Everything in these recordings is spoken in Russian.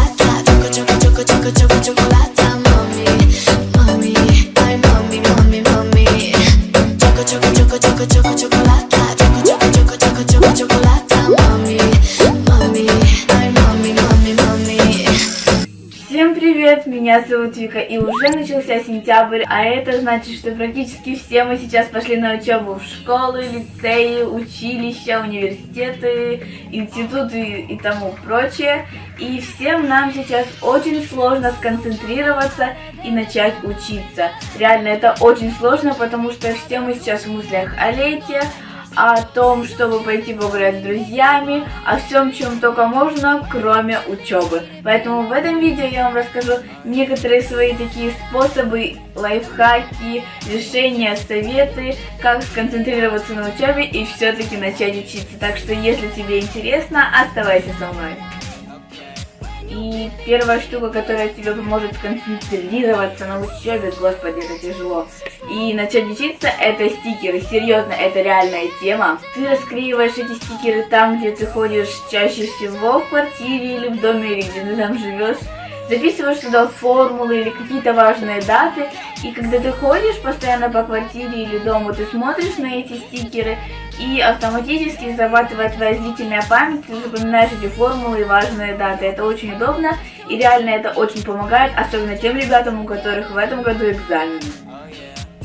chocolate, chocolate, chocolate, chocolate, choco, chocolate. Вика, и уже начался сентябрь, а это значит, что практически все мы сейчас пошли на учебу в школы, лицеи, училища, университеты, институты и тому прочее. И всем нам сейчас очень сложно сконцентрироваться и начать учиться. Реально, это очень сложно, потому что все мы сейчас в мыслях о лете, о том, чтобы пойти погулять с друзьями, о всем, чем только можно, кроме учебы. Поэтому в этом видео я вам расскажу некоторые свои такие способы, лайфхаки, решения, советы, как сконцентрироваться на учебе и все-таки начать учиться. Так что, если тебе интересно, оставайся со мной. И первая штука, которая тебе поможет сконцентрироваться на учебе, господи, это тяжело, и начать учиться, это стикеры. Серьезно, это реальная тема. Ты расклеиваешь эти стикеры там, где ты ходишь чаще всего, в квартире или в доме, или где ты там живешь. Записываешь туда формулы или какие-то важные даты, и когда ты ходишь постоянно по квартире или дому, ты смотришь на эти стикеры, и автоматически зарабатывает твоя зрительная память, ты запоминаешь эти формулы и важные даты. Это очень удобно, и реально это очень помогает, особенно тем ребятам, у которых в этом году экзамены.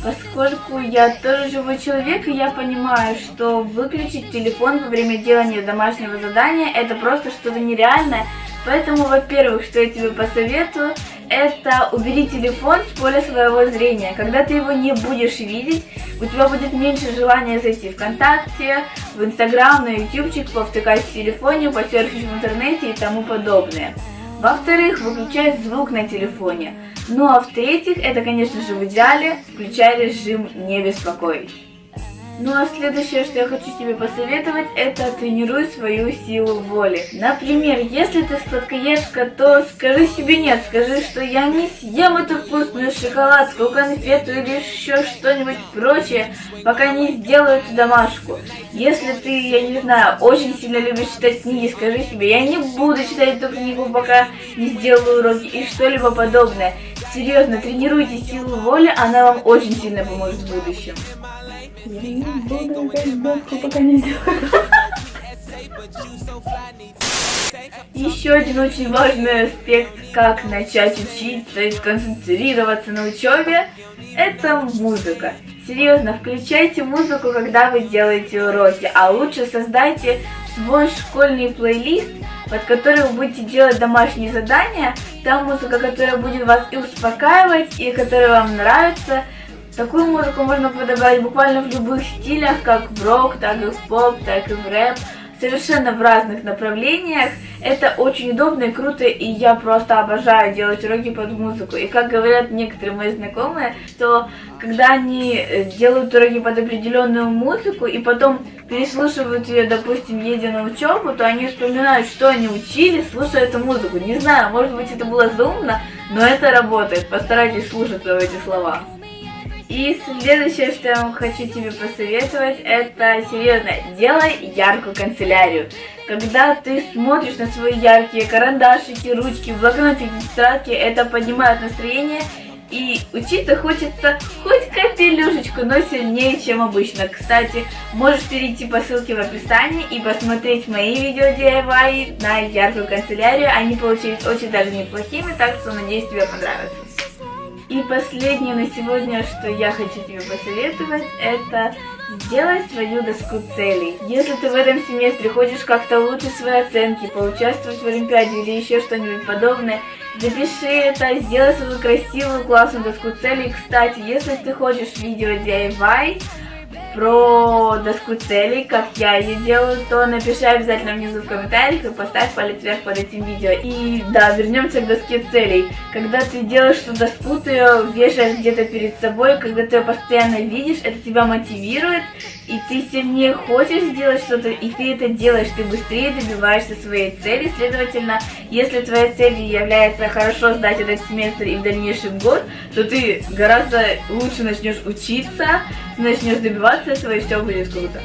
Поскольку я тоже живой человек, и я понимаю, что выключить телефон во время делания домашнего задания это просто что-то нереальное, Поэтому, во-первых, что я тебе посоветую, это убери телефон с поля своего зрения. Когда ты его не будешь видеть, у тебя будет меньше желания зайти ВКонтакте, в Инстаграм, на Ютубчик, повтыкать в телефоне, посерфить в интернете и тому подобное. Во-вторых, выключай звук на телефоне. Ну а в-третьих, это, конечно же, в идеале, включай режим «Не беспокоить». Ну а следующее, что я хочу тебе посоветовать, это тренируй свою силу воли. Например, если ты сладкоежка, то скажи себе нет, скажи, что я не съем эту вкусную шоколадку, конфету или еще что-нибудь прочее, пока не сделаю эту домашку. Если ты, я не знаю, очень сильно любишь читать книги, скажи себе, я не буду читать эту книгу, пока не сделаю уроки и что-либо подобное. Серьезно, тренируйте силу воли, она вам очень сильно поможет в будущем. Я не буду ждать пока не сделаю. Еще один очень важный аспект, как начать учиться и сконцентрироваться на учебе, это музыка. Серьезно, включайте музыку, когда вы делаете уроки, а лучше создайте свой школьный плейлист, под который вы будете делать домашние задания. Там музыка, которая будет вас и успокаивать, и которая вам нравится, Такую музыку можно подобрать буквально в любых стилях, как в рок, так и в поп, так и в рэп, совершенно в разных направлениях. Это очень удобно и круто, и я просто обожаю делать уроки под музыку. И как говорят некоторые мои знакомые, что когда они э, делают уроки под определенную музыку и потом переслушивают ее, допустим, едя на учебу, то они вспоминают, что они учили, слушая эту музыку. Не знаю, может быть это было заумно, но это работает. Постарайтесь слушаться в эти слова. И следующее, что я вам хочу тебе посоветовать, это серьезно, делай яркую канцелярию. Когда ты смотришь на свои яркие карандашики, ручки, блокнотики, тетрадки, это поднимает настроение и учиться хочется хоть капелюшечку, но сильнее, чем обычно. Кстати, можешь перейти по ссылке в описании и посмотреть мои видео DIY на яркую канцелярию. Они получились очень даже неплохими, так что надеюсь тебе понравится. И последнее на сегодня, что я хочу тебе посоветовать, это сделай свою доску целей. Если ты в этом семестре хочешь как-то улучшить свои оценки, поучаствовать в Олимпиаде или еще что-нибудь подобное, запиши это, сделай свою красивую, классную доску целей. Кстати, если ты хочешь видео DIY, про доску целей, как я ее делаю, то напиши обязательно внизу в комментариях и поставь палец вверх под этим видео. И да, вернемся к доске целей. Когда ты делаешь эту доску, ты ее вешаешь где-то перед собой, когда ты ее постоянно видишь, это тебя мотивирует, и ты сильнее хочешь сделать что-то, и ты это делаешь, ты быстрее добиваешься своей цели. Следовательно, если твоей целью является хорошо сдать этот семестр и в дальнейшем год, то ты гораздо лучше начнешь учиться, начнешь добиваться этого, и все будет круто.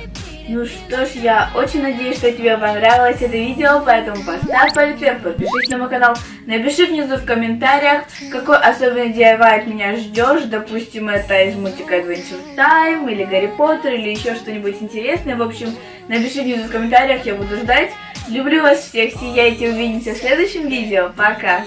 Ну что ж, я очень надеюсь, что тебе понравилось это видео, поэтому поставь палец вверх, подпишись на мой канал, напиши внизу в комментариях, какой особенный DIY от меня ждешь, допустим, это из мультика Adventure Time, или Гарри Поттер, или еще что-нибудь интересное, в общем, напиши внизу в комментариях, я буду ждать. Люблю вас всех, сияйте, увидимся в следующем видео, пока!